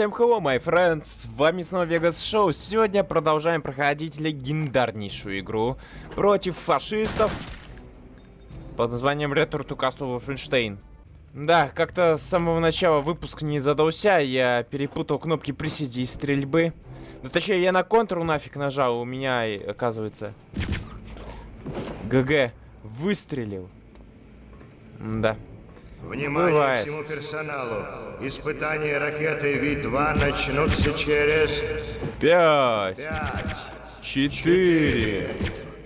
Всем hello, my friends, с вами снова Vegas Show. Сегодня продолжаем проходить легендарнейшую игру против фашистов под названием Return to Castle Wolfenstein. Да, как-то с самого начала выпуск не задался, я перепутал кнопки приседи и стрельбы. Ну, точнее, я на контру нафиг нажал, у меня, оказывается, ГГ выстрелил. Да. Внимание Бывает. всему персоналу. Испытания ракеты Ви-2 начнутся через Пять, 5, четыре,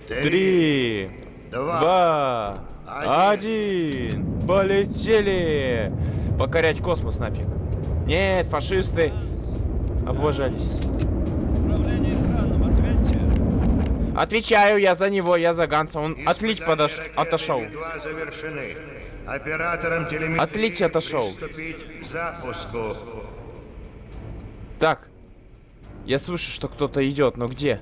три, Два. Один. Полетели! Покорять космос нафиг. Нет, фашисты облажались. Отвечаю я за него, я за Ганса. Он отлить подош... отошел. Ви-2 завершены. Операторам телеметрии Отлить отошел. приступить к запуску. Так. Я слышу, что кто-то идет, но где?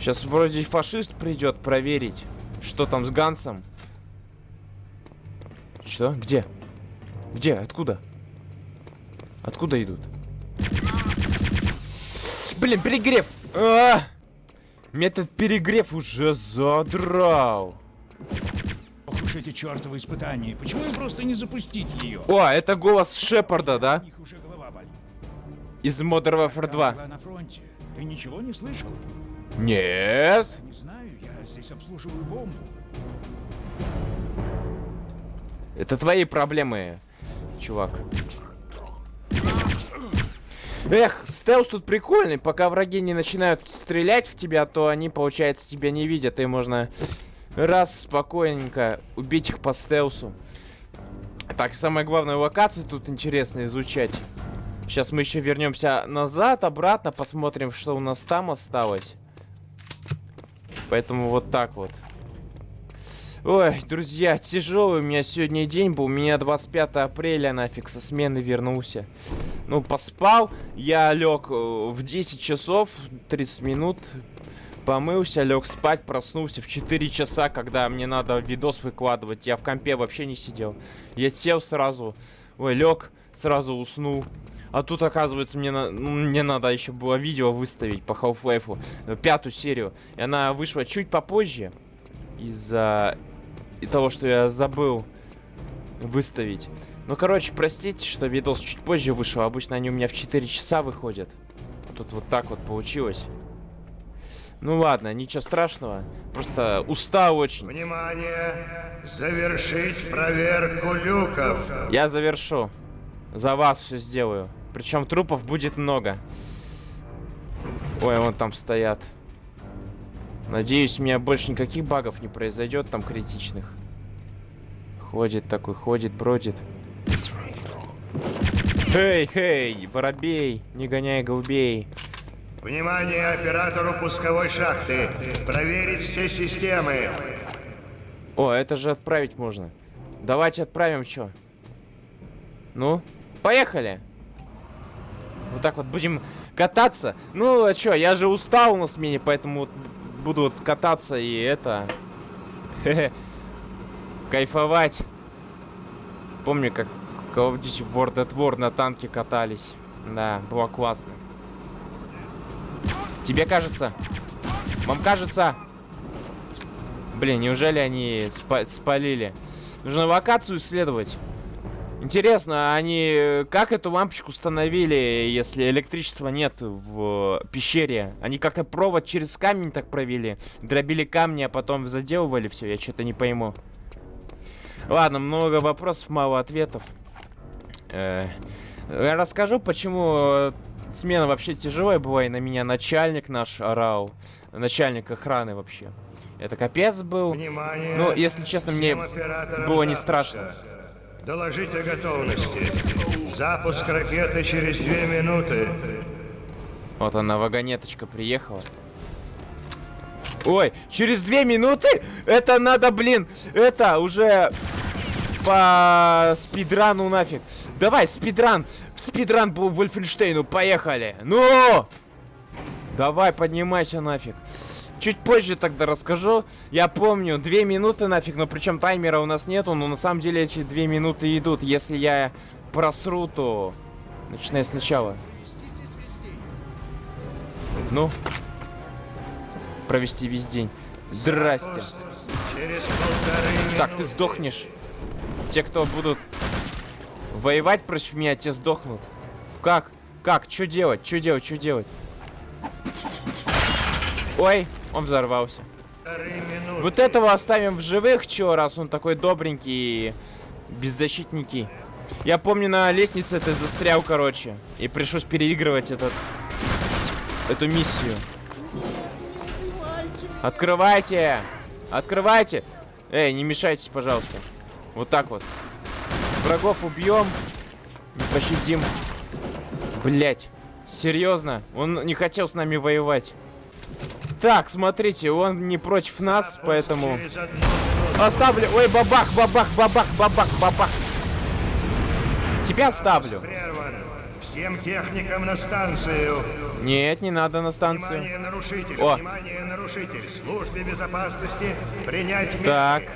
Сейчас вроде фашист придет проверить, что там с Гансом. Что? Где? Где? Откуда? Откуда идут? Блин, перегрев! А! Метод перегрев уже задрал. Ох уж эти чертовы испытания. Почему им просто не запустить ее? О, это голос Шепарда, да? Из Modern Warfare 2. Была на фронте. Ты ничего не слышал? Нет. Не знаю, я здесь обслуживаю бомбу. Это твои проблемы, чувак. Эх, стелс тут прикольный. Пока враги не начинают стрелять в тебя, то они, получается, тебя не видят. И можно раз спокойненько убить их по стелсу. Так, самое главное, локации тут интересно изучать. Сейчас мы еще вернемся назад, обратно, посмотрим, что у нас там осталось. Поэтому вот так вот. Ой, друзья, тяжелый у меня сегодня день был. У меня 25 апреля нафиг со смены вернулся. Ну, поспал. Я лег э, в 10 часов 30 минут. Помылся, лег спать, проснулся в 4 часа, когда мне надо видос выкладывать. Я в компе вообще не сидел. Я сел сразу. Ой, лег, сразу уснул. А тут, оказывается, мне, на- ну, мне надо еще было видео выставить по Half-Life. э, Пятую серию. И она вышла чуть попозже. Из-за и того, что я забыл выставить. Ну, короче, простите, что видос чуть позже вышел. Обычно они у меня в 4 часа выходят. Тут вот так вот получилось. Ну ладно, ничего страшного. Просто устал очень. Внимание! Завершить проверку люков. Я завершу. За вас все сделаю. Причем трупов будет много. Ой, вон там стоят. Надеюсь, у меня больше никаких багов не произойдет там критичных. Ходит такой, ходит, бродит. Хей, хей, воробей, не гоняй голубей. Внимание оператору пусковой шахты. Проверить все системы. О, это же отправить можно. Давайте отправим, чё? Ну, поехали. Вот так вот будем кататься. Ну, а чё, я же устал на смене, поэтому вот буду вот кататься и это... Кайфовать. Помню, как Call of Duty World at War на танке катались. Да, было классно. Тебе кажется? Вам кажется? Блин, неужели они спа- спалили? Нужно локацию исследовать. Интересно, они э, как эту лампочку установили, если электричества нет в пещере? Они как-то провод через камень так провели, дробили камни, а потом заделывали все. Я что-то не пойму. Ладно, много вопросов, мало ответов. Э, я расскажу, почему э, смена вообще тяжелая была, и на меня начальник наш орал. Начальник охраны вообще. Это капец был. Внимание! Ну, если честно, мне было не страшно. Доложить о готовности. Запуск ракеты через две минуты. Вот она, вагонеточка приехала. Ой, через две минуты? Это надо, блин, это уже по спидрану нафиг. Давай, спидран. Спидран по Вольфенштейну, поехали. Ну! Давай, поднимайся нафиг. Чуть позже тогда расскажу. Я помню, две минуты нафиг, но причем таймера у нас нету, но на самом деле эти две минуты идут. Если я просру, то Начинай сначала. Ну. Провести весь день. Здрасте. Так, ты сдохнешь. Те, кто будут воевать против меня, те сдохнут. Как? Как? Что делать? Что делать? Что делать? Ой, он взорвался. Вот этого оставим в живых, чё, раз он такой добренький и беззащитненький. Я помню, на лестнице ты застрял, короче. И пришлось переигрывать этот... Эту миссию. Открывайте! Открывайте! Эй, не мешайтесь, пожалуйста. Вот так вот. Врагов убьем. Пощадим. Блять. Серьезно? Он не хотел с нами воевать. Так, смотрите, он не против нас, поэтому... Оставлю. Ой, бабах, бабах, бабах, бабах, бабах. Тебя оставлю. Всем техникам на станцию. Нет, не надо на станцию. Внимание, нарушитель. О. Внимание, нарушитель. Службе безопасности принять меры.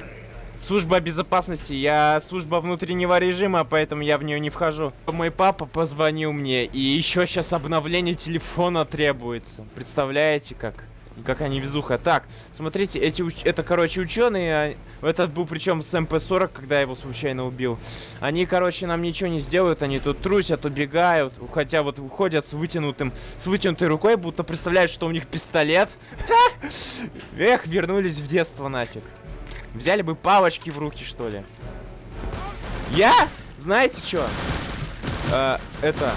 Служба безопасности. Я служба внутреннего режима, поэтому я в нее не вхожу. Мой папа позвонил мне, и еще сейчас обновление телефона требуется. Представляете, как? Какая невезуха. Так, смотрите, эти уч- это, короче, ученые. а, Этот был причем с МП-40, когда я его случайно убил. Они, короче, нам ничего не сделают. Они тут трусят, убегают. Хотя вот уходят с вытянутым, с вытянутой рукой, будто представляют, что у них пистолет. Эх, вернулись в детство нафиг. Взяли бы палочки в руки, что ли. Я? Знаете что? это...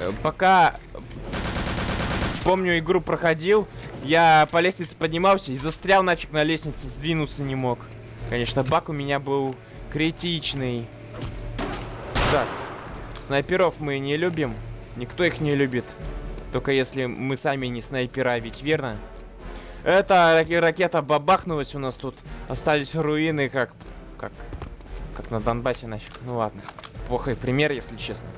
э, пока... Помню, игру проходил, я по лестнице поднимался и застрял нафиг на лестнице, сдвинуться не мог. Конечно, баг у меня был критичный. Так, снайперов мы не любим. Никто их не любит. Только если мы сами не снайпера, ведь верно? Это раки- ракета бабахнулась у нас тут. Остались руины, как... Как... Как на Донбассе нафиг. Ну ладно. Плохой пример, если честно.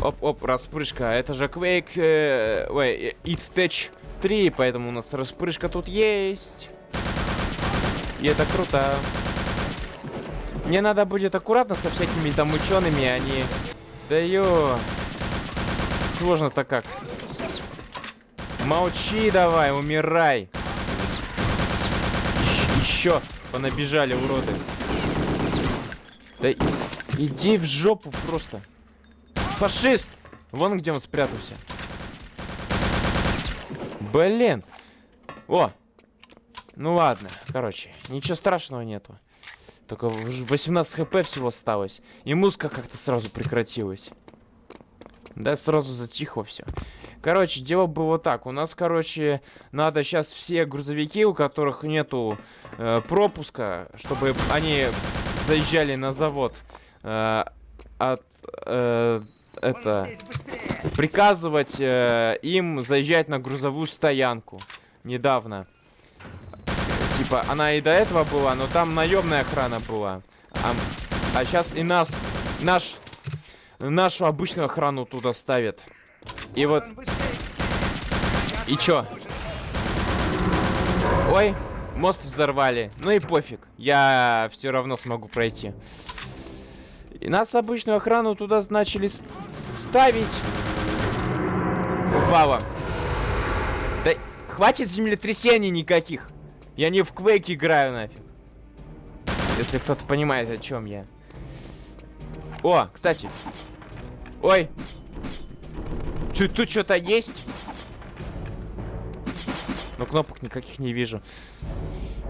Оп-оп, распрыжка. Это же Quake... э, ой, э, It Tech 3, поэтому у нас распрыжка тут есть. И это круто. Мне надо будет аккуратно со всякими там учеными, они... Да ё... Сложно-то как. Молчи давай, умирай. Еще понабежали уроды. Да иди в жопу просто. Фашист! Вон где он спрятался. Блин. О! Ну ладно, короче, ничего страшного нету. Только в- 18 хп всего осталось. И музыка как-то сразу прекратилась. Да, сразу затихло все. Короче, дело было так. У нас, короче, надо сейчас все грузовики, у которых нету э, пропуска, чтобы они заезжали на завод, э, от э, это приказывать э, им заезжать на грузовую стоянку. Недавно. Типа, она и до этого была, но там наемная охрана была. А, сейчас и нас, наш, нашу обычную охрану туда ставят. И вот... И чё? Ой, мост взорвали. Ну и пофиг. Я все равно смогу пройти. И нас обычную охрану туда начали ставить. Упала. Да хватит землетрясений никаких. Я не в Quake играю нафиг. Если кто-то понимает, о чем я. О, кстати. Ой. Чё, тут что-то есть? Но кнопок никаких не вижу.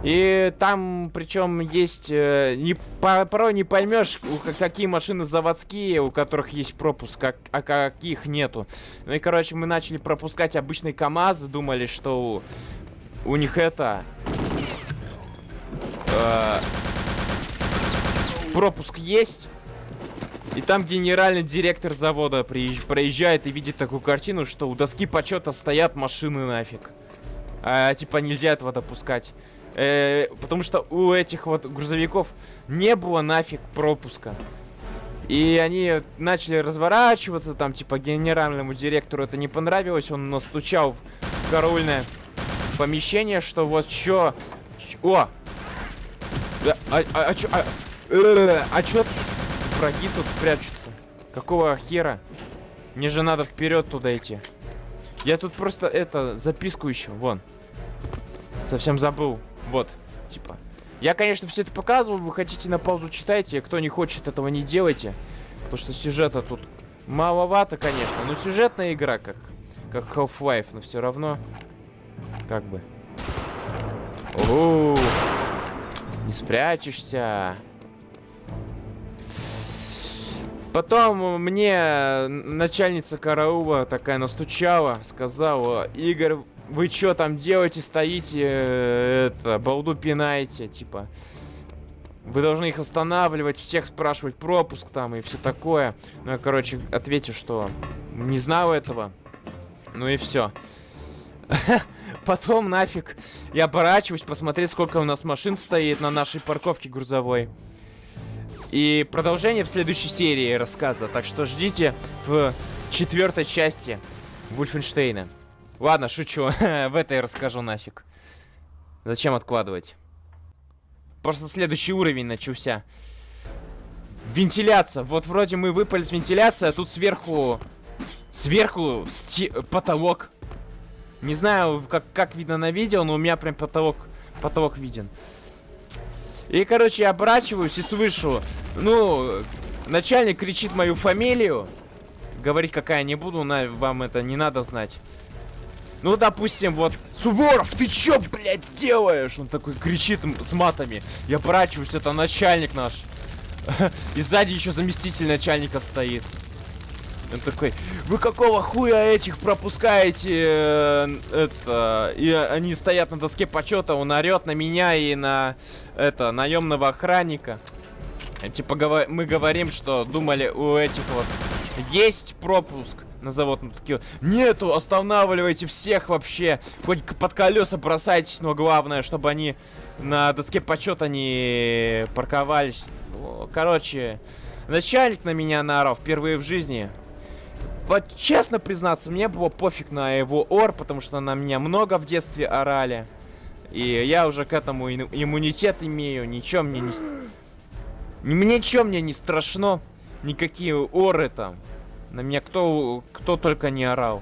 И там, причем, есть... э, не, по- порой не поймешь, какие машины заводские, у которых есть пропуск, как, а каких нету. Ну и, короче, мы начали пропускать обычные КАМАЗы, думали, что у, у них это... э, пропуск есть. И там генеральный директор завода приезж- проезжает и видит такую картину, что у доски почета стоят машины нафиг. А, типа нельзя этого допускать. Э, потому что у этих вот грузовиков не было нафиг пропуска. И они начали разворачиваться, там, типа, генеральному директору это не понравилось, он настучал в караульное помещение, что вот чё... О! А, а, а чё... А, э, а чё враги тут прячутся? Какого хера? Мне же надо вперед туда идти. Я тут просто это записку ищу. Вон. Совсем забыл. Вот. Типа. Я, конечно, все это показываю. Вы хотите на паузу читайте. Кто не хочет этого не делайте. Потому что сюжета тут маловато, конечно. Но сюжетная игра, как, как Half-Life. Но все равно. Как бы. О, не спрячешься. Потом мне начальница караула такая настучала, сказала, Игорь, вы что там делаете, стоите, э, это, балду пинаете, типа. Вы должны их останавливать, всех спрашивать пропуск там и все такое. Ну, я, короче, ответил, что не знал этого. Ну и все. Потом нафиг я оборачиваюсь, посмотреть, сколько у нас машин стоит на нашей парковке грузовой. И продолжение в следующей серии рассказа. Так что ждите в четвертой части Вульфенштейна. Ладно, шучу. в этой расскажу нафиг. Зачем откладывать? Просто следующий уровень начался. Вентиляция. Вот вроде мы выпали с вентиляции, а тут сверху... Сверху сти... потолок. Не знаю, как, как видно на видео, но у меня прям потолок, потолок виден. И, короче, я оборачиваюсь и слышу, ну, начальник кричит мою фамилию. Говорить какая не буду, на, вам это не надо знать. Ну, допустим, вот, Суворов, ты чё, блядь, делаешь? Он такой кричит с матами. Я оборачиваюсь, это начальник наш. И сзади еще заместитель начальника стоит. Он такой, вы какого хуя этих пропускаете? Э, это, и они стоят на доске почета, он орет на меня и на это наемного охранника. Типа мы говорим, что думали у этих вот есть пропуск на завод. Ну такие, нету, останавливайте всех вообще. Хоть под колеса бросайтесь, но главное, чтобы они на доске почета не парковались. Короче, начальник на меня наорал впервые в жизни. Вот честно признаться, мне было пофиг на его ор, потому что на меня много в детстве орали. И я уже к этому иммунитет имею, ничего мне не... Ничего мне не страшно. Никакие оры там. На меня кто, кто только не орал.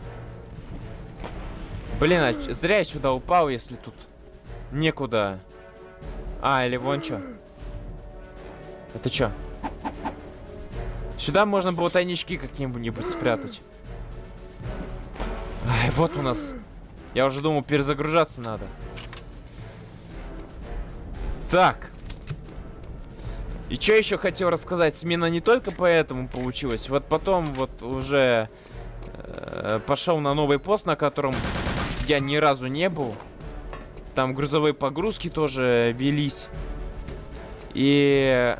Блин, а зря я сюда упал, если тут некуда. А, или вон что. Это что? Сюда можно было тайнички какие-нибудь спрятать. Ай, вот у нас. Я уже думал, перезагружаться надо. Так. И что еще хотел рассказать? Смена не только поэтому получилась. Вот потом вот уже э, пошел на новый пост, на котором я ни разу не был. Там грузовые погрузки тоже велись. И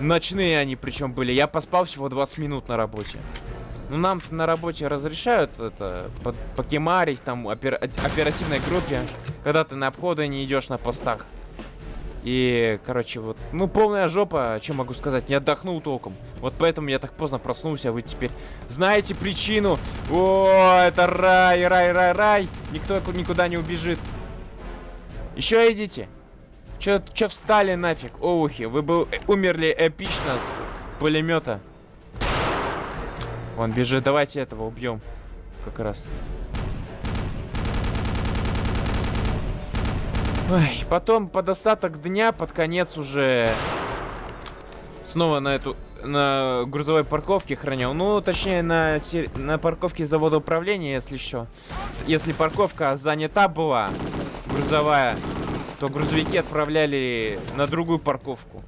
Ночные они причем были. Я поспал всего 20 минут на работе. Ну, нам на работе разрешают это покемарить там опер оперативной группе, когда ты на обходы не идешь на постах. И, короче, вот, ну, полная жопа, что могу сказать, не отдохнул толком. Вот поэтому я так поздно проснулся, а вы теперь знаете причину. О, это рай, рай, рай, рай. Никто никуда не убежит. Еще идите. Чё, чё встали нафиг, оухи? Вы бы умерли эпично с пулемета. Он бежит, давайте этого убьем. Как раз. Ой, потом под остаток дня, под конец уже снова на эту на грузовой парковке хранил. Ну, точнее, на, на парковке завода управления, если еще. Если парковка занята была, грузовая, то грузовики отправляли на другую парковку,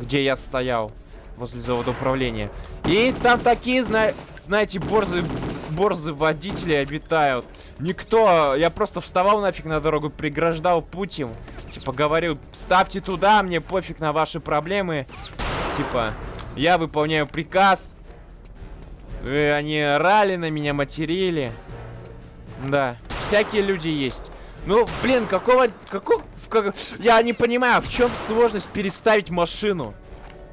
где я стоял возле завода управления. И там такие, зна знаете, борзы, борзы водители обитают. Никто, я просто вставал нафиг на дорогу, преграждал путь им. Типа говорил, ставьте туда, мне пофиг на ваши проблемы. Типа, я выполняю приказ. И они рали на меня, материли. Да, всякие люди есть. Ну, блин, какого... какого как, я не понимаю, в чем сложность переставить машину?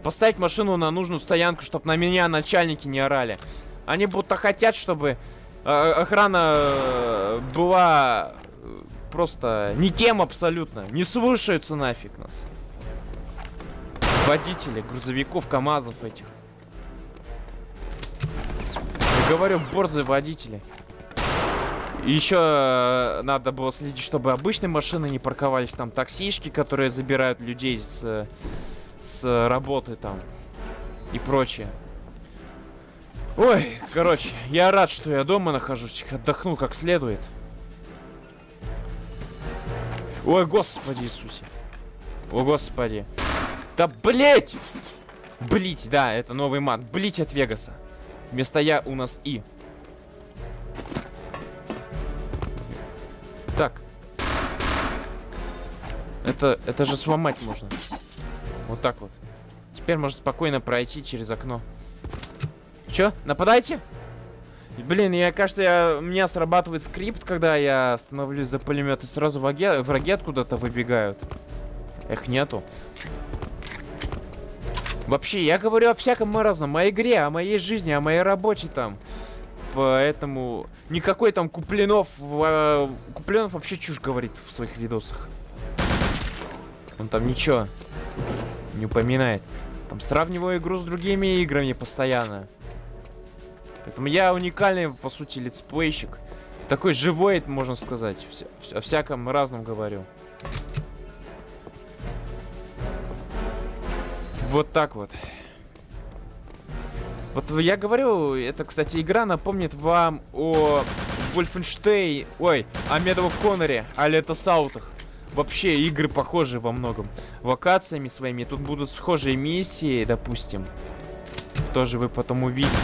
Поставить машину на нужную стоянку, чтобы на меня начальники не орали. Они будто хотят, чтобы э, охрана э, была э, просто никем абсолютно. Не слушаются нафиг нас. Водители грузовиков, КАМАЗов этих. Говорю, борзые водители. Еще э, надо было следить, чтобы обычные машины не парковались. Там таксишки, которые забирают людей с, с работы там. И прочее. Ой, короче, я рад, что я дома нахожусь. Отдохну как следует. Ой, господи Иисусе. О, господи. Да блять! Блить, да, это новый мат. Блить от Вегаса. Вместо я у нас и. Так. Это, это же сломать можно. Вот так вот. Теперь можно спокойно пройти через окно. Чё? Нападайте? Блин, я, кажется, я, у меня срабатывает скрипт, когда я становлюсь за пулемет, и сразу враги, враги откуда-то выбегают. Эх, нету. Вообще, я говорю о всяком разном, о игре, о моей жизни, о моей работе там. Поэтому никакой там Куплинов... Э, Куплинов вообще чушь говорит в своих видосах. Он там ничего не упоминает. Там сравниваю игру с другими играми постоянно. Поэтому я уникальный, по сути, летсплейщик. Такой живой, можно сказать. Вся, вся, о всяком разном говорю. Вот так вот. Вот я говорю, это, кстати, игра напомнит вам о Wolfenstein, ой, о Medal of Honor, о Летосаутах. Вообще, игры похожи во многом. Локациями своими. Тут будут схожие миссии, допустим. Тоже вы потом увидите.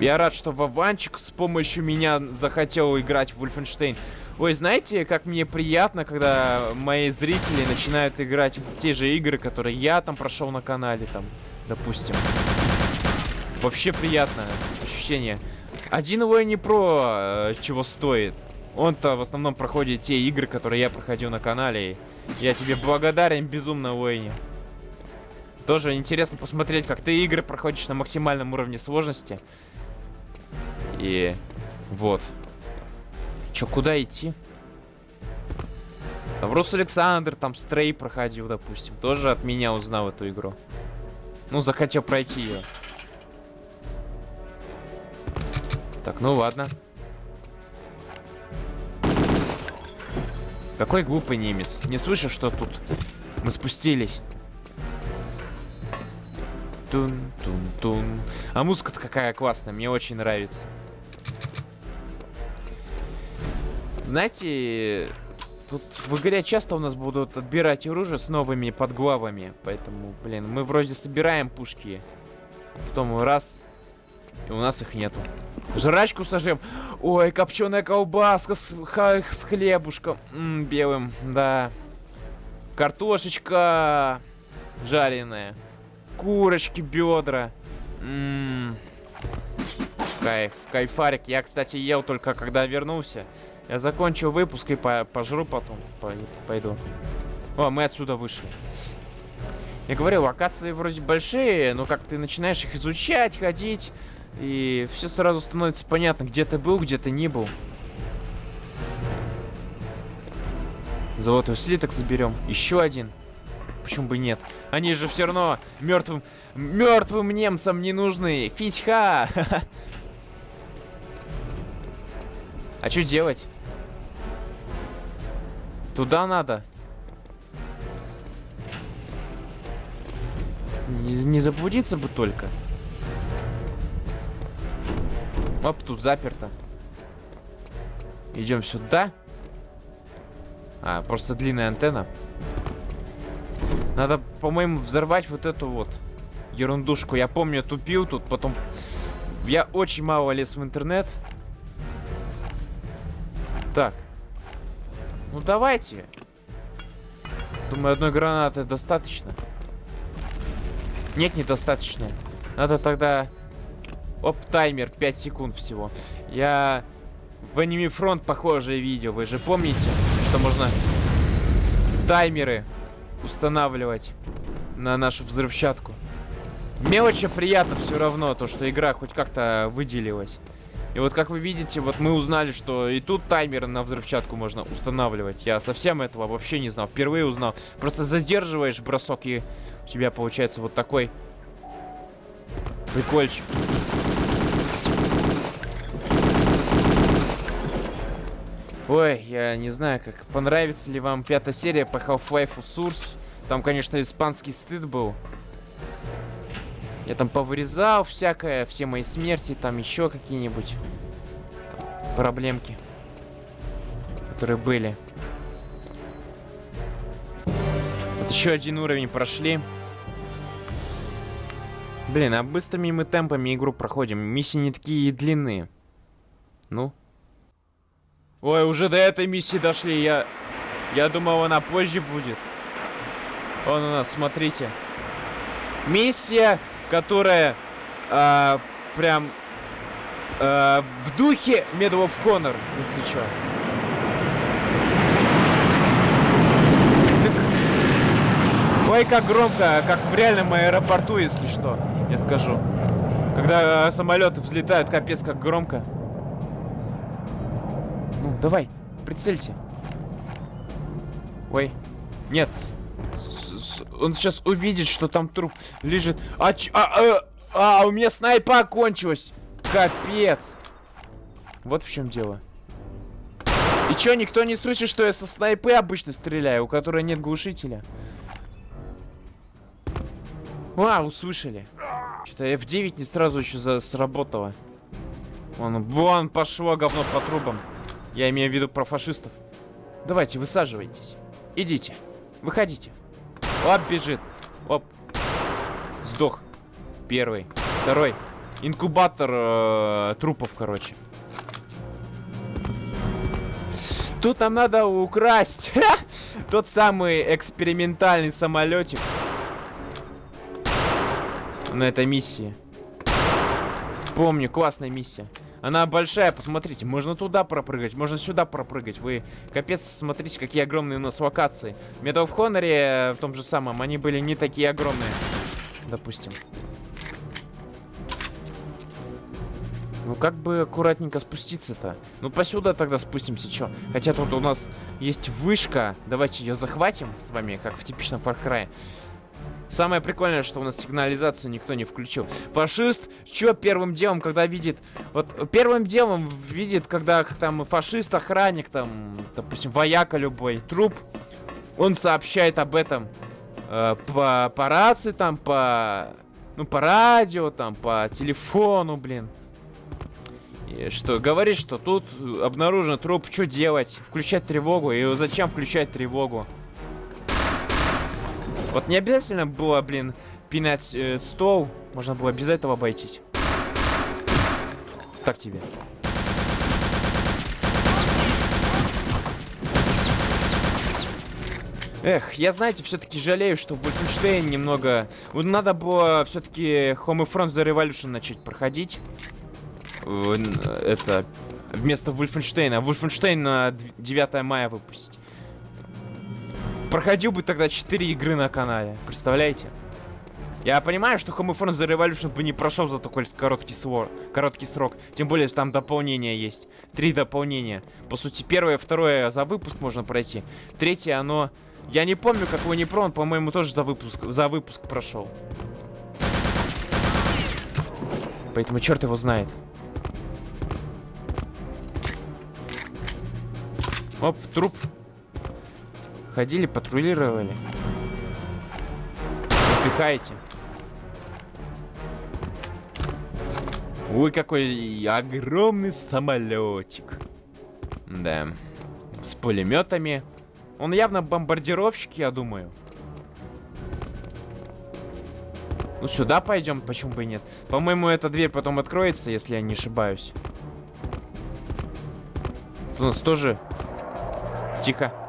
Я рад, что Вованчик с помощью меня захотел играть в Wolfenstein. Ой, знаете, как мне приятно, когда мои зрители начинают играть в те же игры, которые я там прошел на канале, там, допустим. Вообще приятно ощущение. Один его не про чего стоит. Он-то в основном проходит те игры, которые я проходил на канале. Я тебе благодарен безумно, Уэйни. Тоже интересно посмотреть, как ты игры проходишь на максимальном уровне сложности. И вот. Чё, куда идти? Там Рус Александр, там Стрей проходил, допустим. Тоже от меня узнал эту игру. Ну, захотел пройти ее. Так, ну ладно. Какой глупый немец. Не слышишь, что тут мы спустились? Тун-тун-тун. А музыка-то какая классная, мне очень нравится. Знаете, тут в игре часто у нас будут отбирать оружие с новыми подглавами. Поэтому, блин, мы вроде собираем пушки. Потом раз, и у нас их нету. Жрачку сожрем. Ой, копченая колбаска с, с хлебушком. М -м, белым, да. Картошечка жареная. Курочки, бедра. М -м. Кайф, кайфарик. Я, кстати, ел только когда вернулся. Я закончу выпуск и по пожру потом. Пойду. О, мы отсюда вышли. Я говорю, локации вроде большие, но как ты начинаешь их изучать, ходить, и все сразу становится понятно, где ты был, где ты не был. Золотой слиток заберем. Еще один. Почему бы нет? Они же все равно мертвым, мертвым немцам не нужны. Фитьха! А что делать? Туда надо. Не, не заблудиться бы только. Оп, тут заперто. Идем сюда. А, просто длинная антенна. Надо, по-моему, взорвать вот эту вот ерундушку. Я помню, тупил тут, потом... Я очень мало лез в интернет. Так. Ну, давайте. Думаю, одной гранаты достаточно. Нет, недостаточно. Надо тогда Оп, таймер, 5 секунд всего. Я в Anime Front похожее видео. Вы же помните, что можно таймеры устанавливать на нашу взрывчатку. Мне очень приятно все равно, то, что игра хоть как-то выделилась. И вот как вы видите, вот мы узнали, что и тут таймеры на взрывчатку можно устанавливать. Я совсем этого вообще не знал. Впервые узнал. Просто задерживаешь бросок, и у тебя получается вот такой прикольчик. Ой, я не знаю, как понравится ли вам пятая серия по Half-Life Source. Там, конечно, испанский стыд был. Я там повырезал всякое, все мои смерти, там еще какие-нибудь проблемки, которые были. Вот еще один уровень прошли. Блин, а быстрыми мы темпами игру проходим. Миссии не такие длинные. Ну. Ой, уже до этой миссии дошли. Я, я думал, она позже будет. Вон у нас, смотрите. Миссия, которая а, прям а, в духе Medal of Honor, если что. Так... Ой, как громко, как в реальном аэропорту, если что, я скажу. Когда а, самолеты взлетают, капец, как громко. Ну, давай, прицелься. Ой. Нет. Он сейчас увидит, что там труп лежит. А, а, а, а, у меня снайпа кончилась. Капец. Вот в чем дело. И чё, никто не слышит, что я со снайпы обычно стреляю, у которой нет глушителя? А, услышали. Что-то F9 не сразу еще сработало. Вон, вон пошло говно по трубам. Я имею в виду про фашистов. Давайте, высаживайтесь. Идите. Выходите. Оп, бежит. Оп. Сдох. Первый. Второй. Инкубатор э, трупов, короче. Тут нам надо украсть тот самый экспериментальный самолетик на этой миссии. Помню, классная миссия. Она большая, посмотрите. Можно туда пропрыгать, можно сюда пропрыгать. Вы, капец, смотрите, какие огромные у нас локации. В Medal э, в том же самом, они были не такие огромные. Допустим. Ну, как бы аккуратненько спуститься-то? Ну, посюда тогда спустимся, чё? Хотя тут у нас есть вышка. Давайте ее захватим с вами, как в типичном Far Cry. Самое прикольное, что у нас сигнализацию никто не включил. Фашист, что первым делом, когда видит... Вот первым делом видит, когда там фашист, охранник, там, допустим, вояка любой, труп, он сообщает об этом э, по, по рации, там, по... Ну, по радио, там, по телефону, блин. И что, говорит, что тут обнаружен труп, что делать? Включать тревогу? И зачем включать тревогу? Вот не обязательно было, блин, пинать э, стол. Можно было без этого обойтись. Так тебе. Эх, я, знаете, все-таки жалею, что Wolfenstein немного... Вот надо было все-таки Homefront The Revolution начать проходить. Это... Вместо Wolfenstein. Wolfenstein на 9 мая выпустить проходил бы тогда 4 игры на канале. Представляете? Я понимаю, что Homefront The Revolution бы не прошел за такой короткий, свор, короткий срок. Тем более, там дополнения есть. Три дополнения. По сути, первое, второе за выпуск можно пройти. Третье, оно... Я не помню, как его не про, он, по-моему, тоже за выпуск, за выпуск прошел. Поэтому черт его знает. Оп, труп. Ходили, патрулировали. Вздыхаете. Ой, какой огромный самолетик. Да. С пулеметами. Он явно бомбардировщик, я думаю. Ну, сюда пойдем, почему бы и нет. По-моему, эта дверь потом откроется, если я не ошибаюсь. Тут у нас тоже... Тихо.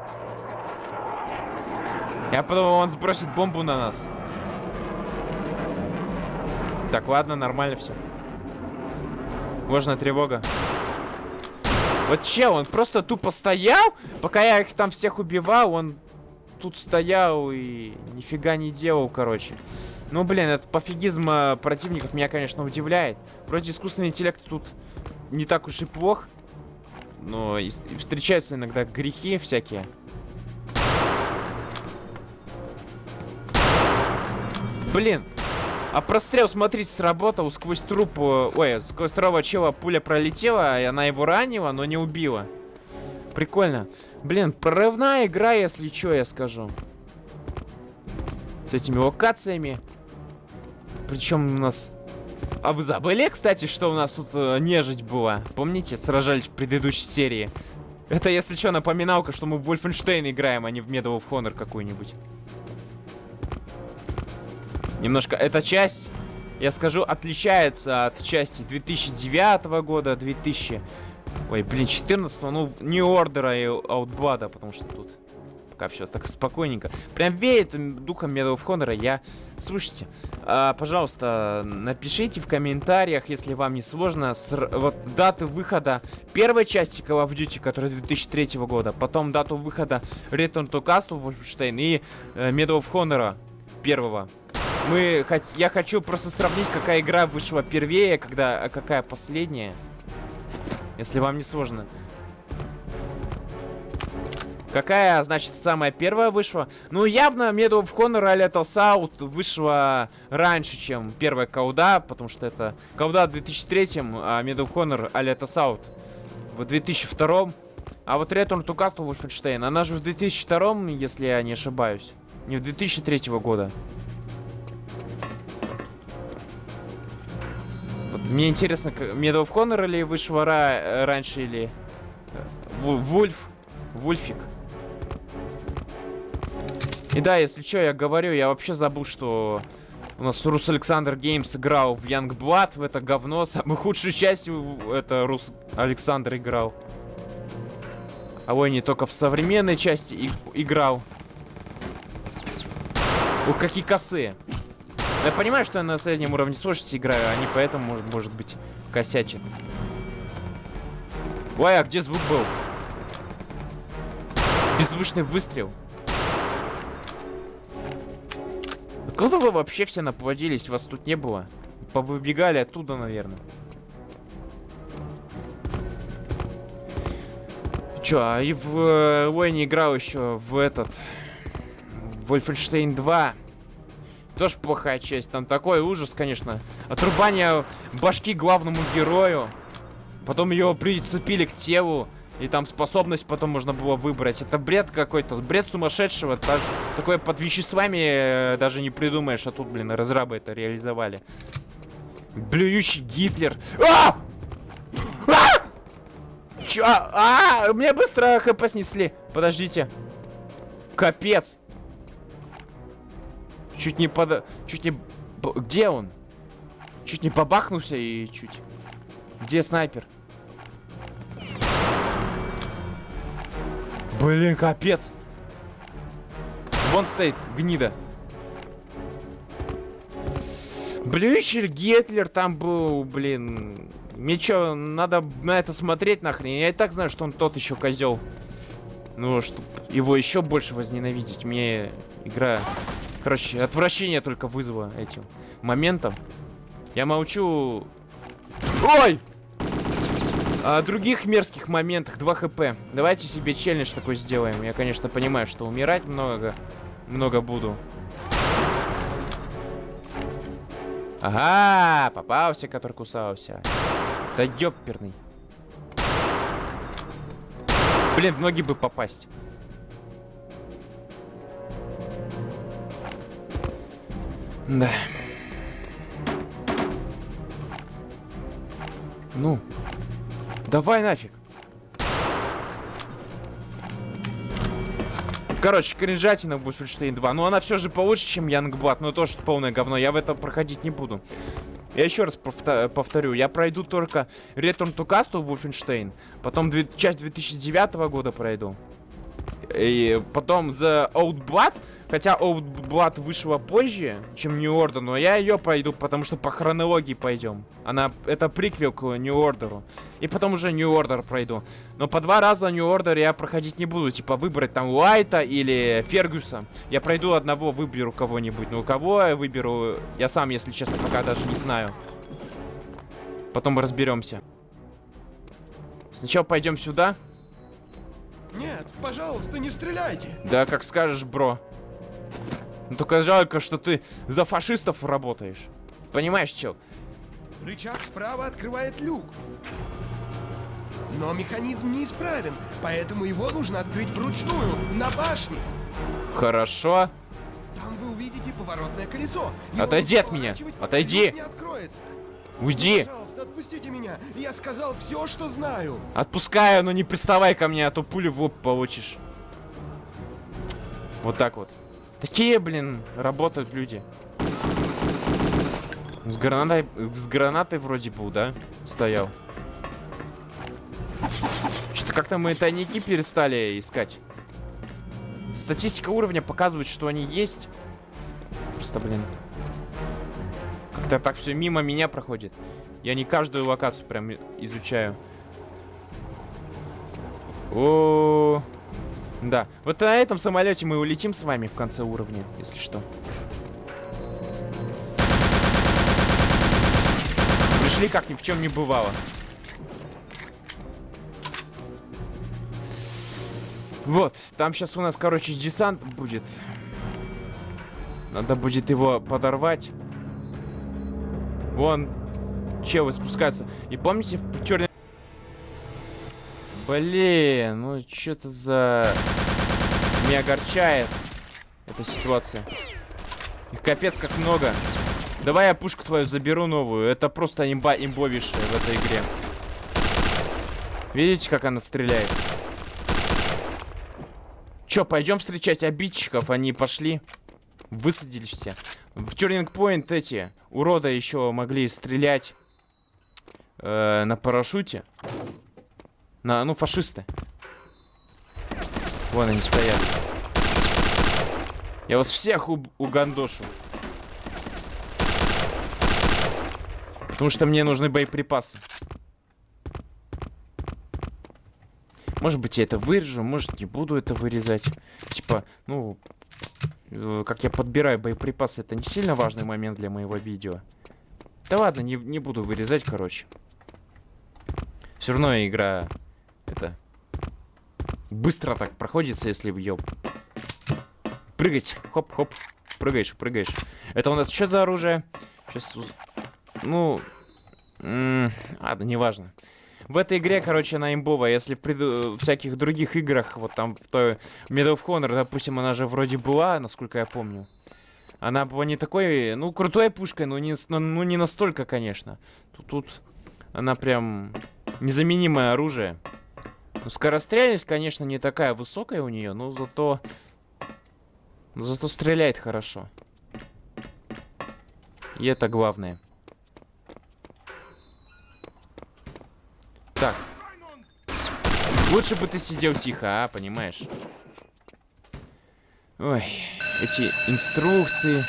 Я подумал, он сбросит бомбу на нас. Так, ладно, нормально все. Ложная тревога. Вот чел, он просто тупо стоял, пока я их там всех убивал, он тут стоял и нифига не делал, короче. Ну, блин, этот пофигизм э, противников меня, конечно, удивляет. Вроде искусственный интеллект тут не так уж и плох. Но и, встречаются иногда грехи всякие. Блин. А прострел, смотрите, сработал сквозь труп... Ой, сквозь второго чела пуля пролетела, и она его ранила, но не убила. Прикольно. Блин, прорывная игра, если что, я скажу. С этими локациями. Причем у нас... А вы забыли, кстати, что у нас тут э, нежить была? Помните, сражались в предыдущей серии? Это, если что, напоминалка, что мы в Wolfenstein играем, а не в Medal of Honor какую-нибудь. Немножко эта часть, я скажу, отличается от части 2009 года, 2000... Ой, блин, 14 ну, не Ордера и Аутблада, потому что тут пока все так спокойненько. Прям веет духом Medal of. Я... Слушайте, а, пожалуйста, напишите в комментариях, если вам не сложно, с... вот даты выхода первой части Call of Duty, которая 2003 года, потом дату выхода Return to Castle Wolfenstein и э, Medal первого. Мы, я хочу просто сравнить, какая игра вышла первее, когда, а какая последняя. Если вам не сложно. Какая, значит, самая первая вышла? Ну, явно Medal of Honor а Lethal South вышла раньше, чем первая Кауда, потому что это Кауда в 2003, а Medal of Honor а Lethal South в 2002. А вот Return to Castle Wolfenstein, она же в 2002, если я не ошибаюсь. Не в 2003 года. Мне интересно, Medal of Honor или вышла ра раньше, или... Вульф? Вульфик. И да, если что, я говорю, я вообще забыл, что у нас Рус Александр Геймс играл в Young Blood, в это говно. Самую худшую часть это Рус Александр играл. А ой, не только в современной части и играл. Ух, какие косые. Я понимаю, что я на среднем уровне сложности играю, а не поэтому, может, может быть, косячит. Ой, а где звук был? Беззвучный выстрел. Откуда вы вообще все наплодились? Вас тут не было. Повыбегали оттуда, наверное. Чё, а и в э, Уэйне играл еще в этот... Wolfenstein 2. Тоже плохая часть. Там такой ужас, конечно. Отрубание башки главному герою. Потом его прицепили к телу. И там способность потом можно было выбрать. Это бред какой-то. Бред сумасшедшего. Даже такое под веществами э, даже не придумаешь. А тут, блин, разрабы это реализовали. Блюющий Гитлер. А! А! Чё? А! Мне быстро хп снесли. Подождите. Капец. Чуть не под... Чуть не... Где он? Чуть не побахнулся и чуть... Где снайпер? Блин, капец. Вон стоит, гнида. Блющер Гетлер там был, блин. Мне что, надо на это смотреть нахрен? Я и так знаю, что он тот еще козел. Ну, чтобы его еще больше возненавидеть. Мне игра... Короче, отвращение только вызвало этим моментом. Я молчу... Ой! О других мерзких моментах 2 хп. Давайте себе челлендж такой сделаем. Я, конечно, понимаю, что умирать много, много буду. Ага, попался, который кусался. Да ёперный. Блин, в ноги бы попасть. Да. Ну, Давай нафиг. Короче, кринжатина в Wolfenstein 2. Но она все же получше, чем Янгбат. Но тоже полное говно. Я в это проходить не буду. Я еще раз повторю. Я пройду только Return to Castle Wolfenstein. Потом часть 2009 года пройду. И потом The Old Blood, хотя Old Blood вышла позже, чем New Order, но я ее пойду, потому что по хронологии пойдем. Она, это приквел к New Order. И потом уже New Order пройду. Но по два раза New Order я проходить не буду, типа выбрать там Уайта или Фергюса. Я пройду одного, выберу кого-нибудь. Ну, кого я выберу, я сам, если честно, пока даже не знаю. Потом разберемся. Сначала пойдем сюда. Нет, пожалуйста, не стреляйте. Да, как скажешь, бро. Ну, только жалко, что ты за фашистов работаешь. Понимаешь, чел? Рычаг справа открывает люк. Но механизм неисправен, поэтому его нужно открыть вручную, на башне. Хорошо. Там вы увидите поворотное колесо. Его Отойди от меня, отойди. Уйди. Пожалуйста, отпустите меня. Я сказал все, что знаю. Отпускаю, но не приставай ко мне, а то пулю в лоб получишь. Вот так вот. Такие, блин, работают люди. С гранатой, с гранатой вроде был, да? Стоял. Что-то как-то мы тайники перестали искать. Статистика уровня показывает, что они есть. Просто, блин. Как-то так все мимо меня проходит. Я не каждую локацию прям изучаю. О, да. Вот на этом самолете мы улетим с вами в конце уровня, если что. Пришли как ни в чем не бывало. Вот, там сейчас у нас, короче, десант будет. Надо будет его подорвать. Вон, челы спускаются. И помните, в черный... Блин, ну что-то за... Не огорчает эта ситуация. Их капец как много. Давай я пушку твою заберу новую. Это просто имба имбовейшая в этой игре. Видите, как она стреляет? Чё, пойдем встречать обидчиков? Они пошли. Высадились все. В Тюринг Пойнт эти урода еще могли стрелять э, на парашюте. На, ну, фашисты. Вон они стоят. Я вас всех у угандошу. Потому что мне нужны боеприпасы. Может быть, я это вырежу, может, не буду это вырезать. Типа, ну, э, как я подбираю боеприпасы, это не сильно важный момент для моего видео. Да ладно, не, не буду вырезать, короче. Все равно игра, это, быстро так проходится, если ее прыгать. Хоп-хоп, прыгаешь, прыгаешь. Это у нас что за оружие? Сейчас, ну, ладно, неважно. В этой игре, короче, она имбовая. Если в преду... всяких других играх, вот там в той Medal of Honor, допустим, она же вроде была, насколько я помню. Она была не такой, ну, крутой пушкой, но не, ну, не настолько, конечно. Тут, тут она прям незаменимое оружие. Ну, скорострельность, конечно, не такая высокая у нее, но зато... Зато стреляет хорошо. И это главное. Так. Лучше бы ты сидел тихо, а, понимаешь? Ой, эти инструкции.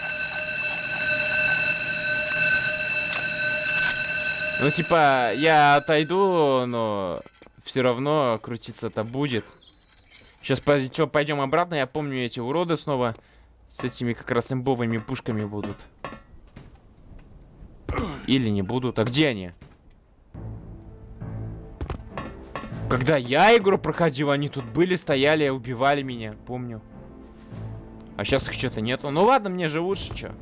Ну, типа, я отойду, но все равно крутиться-то будет. Сейчас, пойдем обратно. Я помню, эти уроды снова с этими как раз имбовыми пушками будут. Или не будут. А где они? Когда я игру проходил, они тут были, стояли, убивали меня, помню. А сейчас их что-то нету. Ну ладно, мне же лучше, что.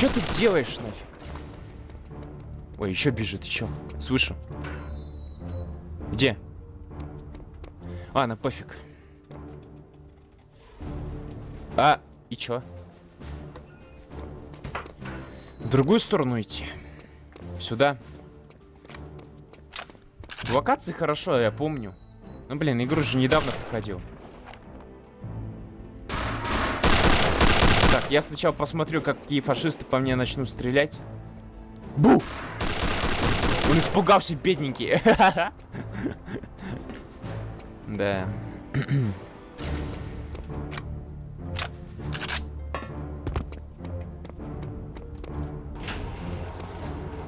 Что ты делаешь нафиг? Ой, еще бежит, еще. Слышу. Где? А, на пофиг. А, и чё? В другую сторону идти. Сюда. Локации хорошо, я помню. Ну, блин, игру же недавно проходил. Я сначала посмотрю, какие фашисты по мне начнут стрелять. Бу! Он испугался, бедненький. Да.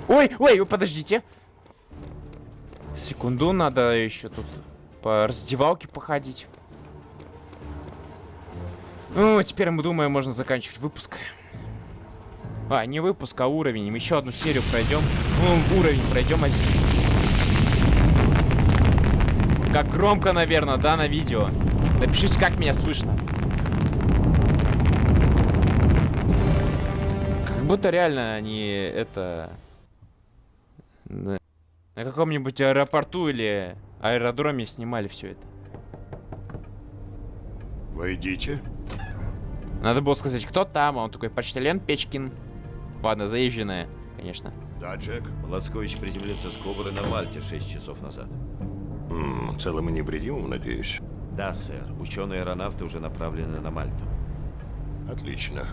Ой, ой, подождите. Секунду, надо еще тут по раздевалке походить. Ну, теперь мы думаем, можно заканчивать выпуск. А, не выпуск, а уровень. Еще одну серию пройдем. Ну, уровень пройдем один. Как громко, наверное, да, на видео. Напишите, как меня слышно. Как будто реально они это... На на каком-нибудь аэропорту или аэродроме снимали все это. Войдите. Надо было сказать, кто там, а он такой, почтальон Печкин. Ладно, заезженная, конечно. Да, Джек. Лацкович приземлился с Кобры на Мальте 6 часов назад. М, целым и невредимым, надеюсь. Да, сэр. Ученые-аэронавты уже направлены на Мальту. Отлично.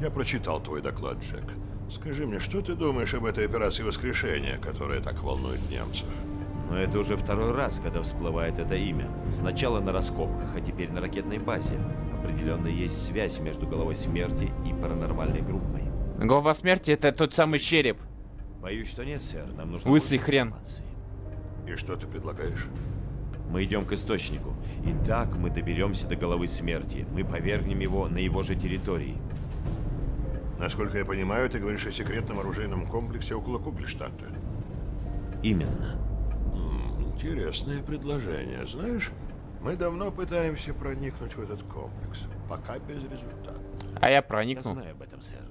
Я прочитал твой доклад, Джек. Скажи мне, что ты думаешь об этой операции воскрешения, которая так волнует немцев? Но это уже второй раз, когда всплывает это имя. Сначала на раскопках, а теперь на ракетной базе. Определенно есть связь между головой смерти и паранормальной группой. Голова смерти это тот самый череп. Боюсь, что нет, сэр. Нам нужно Лысый хрен. информации. И что ты предлагаешь? Мы идем к источнику. И так мы доберемся до головы смерти. Мы повергнем его на его же территории. Насколько я понимаю, ты говоришь о секретном оружейном комплексе около Кугельштадта. Именно. М, Интересное предложение. Знаешь, мы давно пытаемся проникнуть в этот комплекс. Пока безрезультатно. А я Я проникну. знаю об этом, сэр.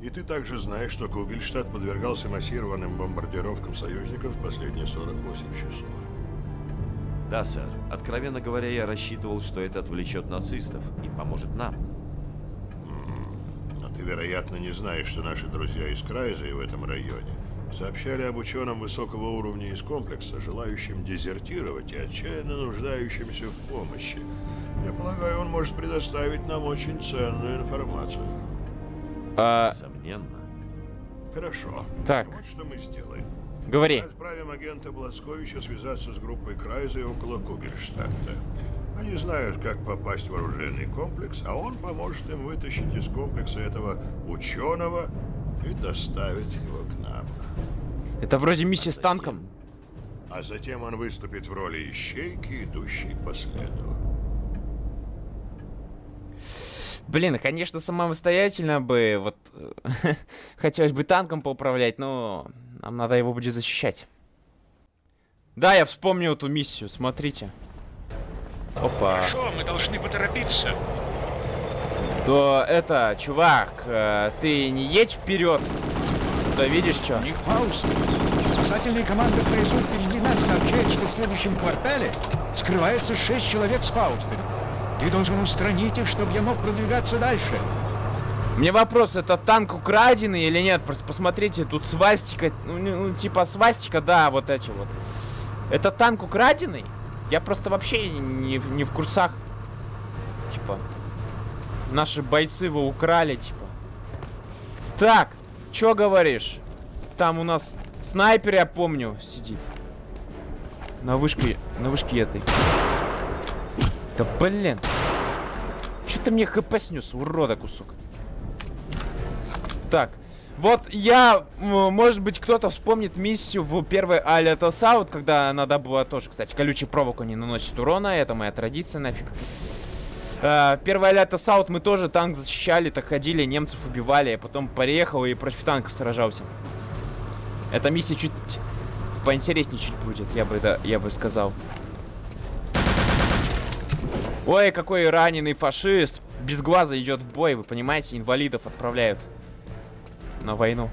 И ты также знаешь, что Кугельштадт подвергался массированным бомбардировкам союзников в последние 48 часов. Да, сэр. Откровенно говоря, я рассчитывал, что это отвлечет нацистов и поможет нам. Но ты, вероятно, не знаешь, что наши друзья из Крайза и в этом районе сообщали об ученом высокого уровня из комплекса, желающим дезертировать и отчаянно нуждающимся в помощи. Я полагаю, он может предоставить нам очень ценную информацию. А, Несомненно. Хорошо. Так. Вот что мы сделаем. говори. Мы отправим агента Блацковича связаться с группой Крайза и около Кугельштадта. Они знают, как попасть в оружейный комплекс, а он поможет им вытащить из комплекса этого ученого и доставить его к нам. Это вроде миссия с танком. А затем он выступит в роли ищейки, идущей по следу. Блин, конечно, самостоятельно бы, вот, хотелось бы танком поуправлять, но нам надо его будет защищать. Да, я вспомнил эту миссию, смотрите. Опа. Хорошо, мы должны поторопиться. То это, чувак, э, ты не едь вперед. Да видишь что? У них пауз. Спасательная команда внизу впереди нас сообщает, что в следующем квартале скрывается шесть человек с Фаустом. Ты должен устранить их, чтобы я мог продвигаться дальше. Мне вопрос, это танк украденный или нет? Просто посмотрите, тут свастика, ну, ну, типа свастика, да, вот эти вот. Это танк украденный? Я просто вообще не, не в курсах. Типа, наши бойцы его украли, типа. Так, чё говоришь? Там у нас снайпер, я помню, сидит. На вышке, на вышке этой. Да блин. Чё ты мне хп снес, урода кусок? Так, вот я, может быть, кто-то вспомнит миссию в первой Алиата Саут, когда надо было тоже, кстати, колючий проволоку не наносит урона, это моя традиция, нафиг. Э, Первый Алиата Саут мы тоже танк защищали, так ходили, немцев убивали, я потом приехал и против танков сражался. Эта миссия чуть поинтереснее чуть будет, я бы, да, я бы сказал. Ой, какой раненый фашист. Без глаза идет в бой, вы понимаете, инвалидов отправляют на войну.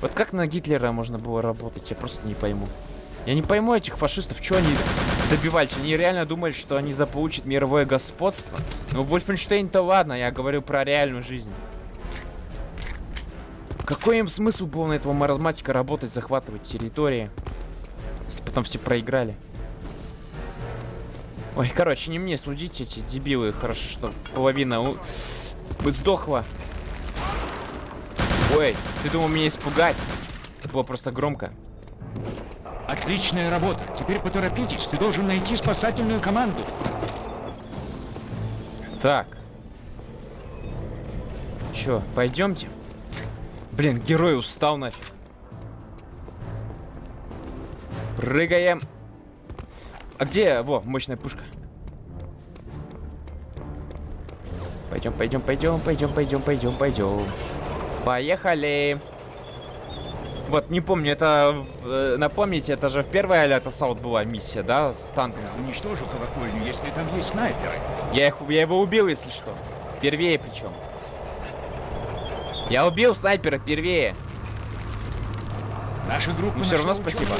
Вот как на Гитлера можно было работать, я просто не пойму. Я не пойму этих фашистов, что они добивались. Они реально думали, что они заполучат мировое господство. Ну, Вольфенштейн-то ладно, я говорю про реальную жизнь. Какой им смысл был на этого маразматика работать, захватывать территории? Если потом все проиграли. Ой, короче, не мне судить эти дебилы. Хорошо, что половина у... сдохла. Ой, ты думал меня испугать? Это было просто громко. Отличная работа. Теперь поторопитесь. Ты должен найти спасательную команду. Так. Чё, пойдемте? Блин, герой устал нафиг. Прыгаем. А где? Во, мощная пушка. Пойдем, пойдем, пойдем, пойдем, пойдем, пойдем, пойдем. Поехали. Вот, не помню, это... э, напомните, это же в первой Алята Саут была миссия, да? С танком. Уничтожу колокольню, если там есть снайперы. Я, их, я его убил, если что. Первее причем. Я убил снайпера впервые. Наша группа Ну, всё равно спасибо.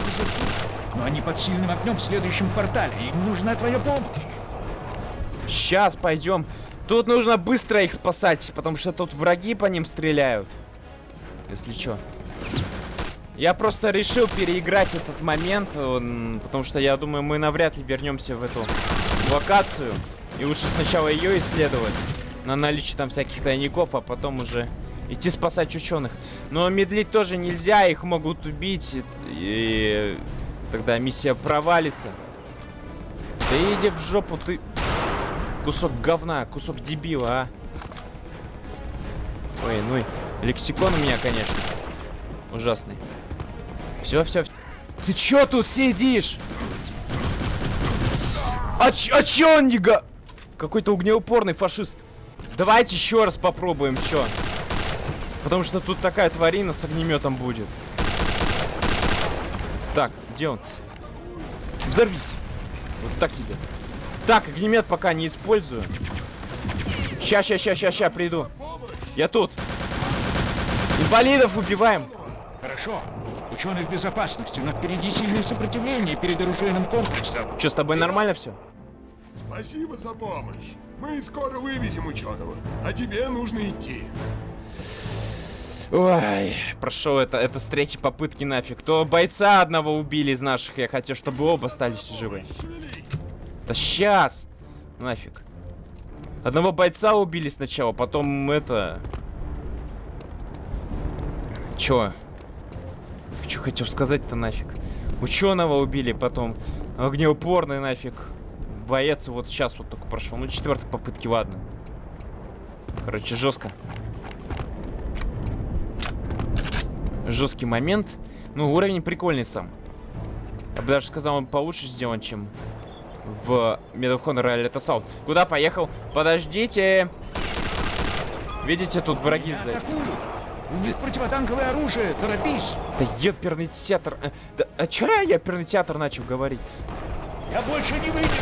Но они под сильным огнем в следующем квартале. Им нужна твоя помощь. Сейчас пойдем. Тут нужно быстро их спасать, потому что тут враги по ним стреляют. Если что. Я просто решил переиграть этот момент, потому что я думаю, мы навряд ли вернемся в эту локацию. И лучше сначала ее исследовать на наличие там всяких тайников, а потом уже идти спасать ученых. Но медлить тоже нельзя, их могут убить, и, и тогда миссия провалится. Да иди в жопу, ты кусок говна, кусок дебила, а. Ой, ну лексикон у меня, конечно, ужасный. Все, все. Ты чё тут сидишь? А, ч а чё он не га... Какой-то огнеупорный фашист. Давайте еще раз попробуем, чё? Потому что тут такая тварина с огнеметом будет. Так, где он? Взорвись. Вот так тебе. Так, огнемет пока не использую. Ща, ща, ща, ща, ща, приду. Я тут. Инвалидов убиваем. Хорошо. Ученые в безопасности, но впереди сильное сопротивление перед оружейным комплексом. Че, с тобой нормально все? Спасибо за помощь. Мы скоро вывезем ученого, а тебе нужно идти. Ой, прошел это, это с третьей попытки нафиг. То бойца одного убили из наших, я хотел, чтобы оба остались живы. Да сейчас! Нафиг. Одного бойца убили сначала, потом это... Чё? Чё хотел сказать-то нафиг? Ученого убили, потом огнеупорный нафиг. Боец вот сейчас вот только прошел. Ну, четвертой попытки, ладно. Короче, жестко. Жесткий момент. Ну, уровень прикольный сам. Я бы даже сказал, он получше сделан, чем в Medal of Honor Assault. Куда поехал? Подождите! Видите, тут враги за... У них противотанковое оружие. Торопись. Да ёперный театр. э, Да, а чё я ёперный театр начал говорить? Я больше не выдержу.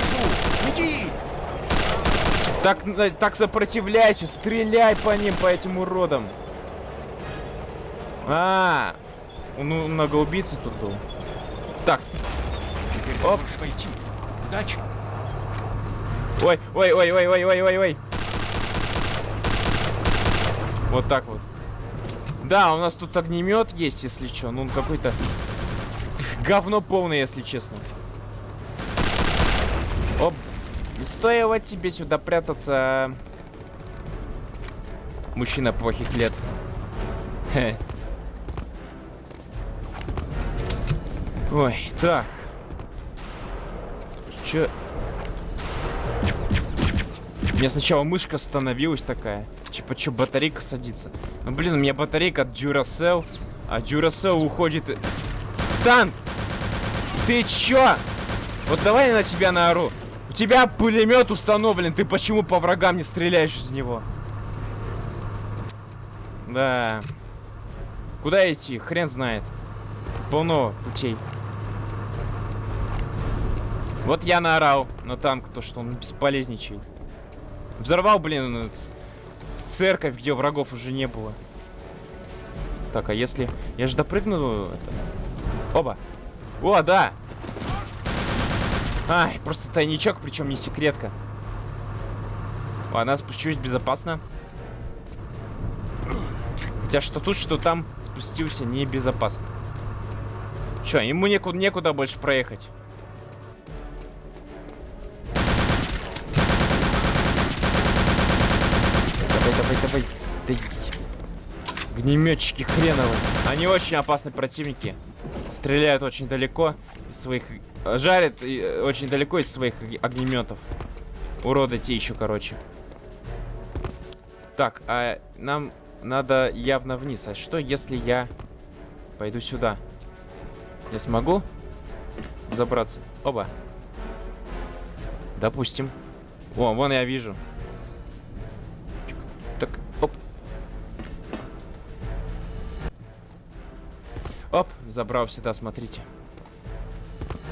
Иди. Так, э, так сопротивляйся, стреляй по ним, по этим уродам. А, ну, много убийцы тут был. Так, Теперь Оп. войти. Удачи. ой, ой, ой, ой, ой, ой, ой, ой. Вот так вот. Да, у нас тут огнемет есть, если что. Ну, он какой-то говно полное, если честно. Оп. Не стоило тебе сюда прятаться. Мужчина плохих лет. Ой, так. Чё? У меня сначала мышка остановилась такая. Типа, чё, батарейка садится? Ну, блин, у меня батарейка от Duracell, а Duracell уходит... Танк! Ты чё? Вот давай я на тебя наору. У тебя пулемет установлен, ты почему по врагам не стреляешь из него? Да. Куда идти? Хрен знает. Полно путей. Вот я наорал на танк, то что он бесполезничает. Взорвал, блин, церковь, где врагов уже не было. Так, а если... Я же допрыгну... Это... Оба. О, да! Ай, просто тайничок, причем не секретка. Ладно, спущусь безопасно. Хотя что тут, что там спустился небезопасно. Че, ему некуда, некуда больше проехать. Огнеметчики хреновы. Они очень опасные противники. Стреляют очень далеко из своих... Жарят э, очень далеко из своих ог- огнеметов. Уроды те еще, короче. Так, а нам надо явно вниз. А что, если я пойду сюда? Я смогу забраться? Оба. Допустим. О, вон я вижу. Оп, забрал сюда, смотрите.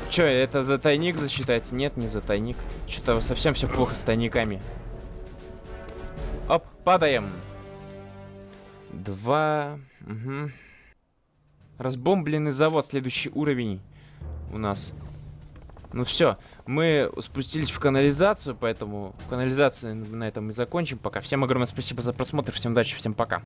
Чё, это за тайник засчитается? Нет, не за тайник. Что-то совсем все плохо с тайниками. Оп, падаем. Два. Угу. Разбомбленный завод, следующий уровень у нас. Ну все, мы спустились в канализацию, поэтому в канализации на этом и закончим пока. Всем огромное спасибо за просмотр, всем удачи, всем пока.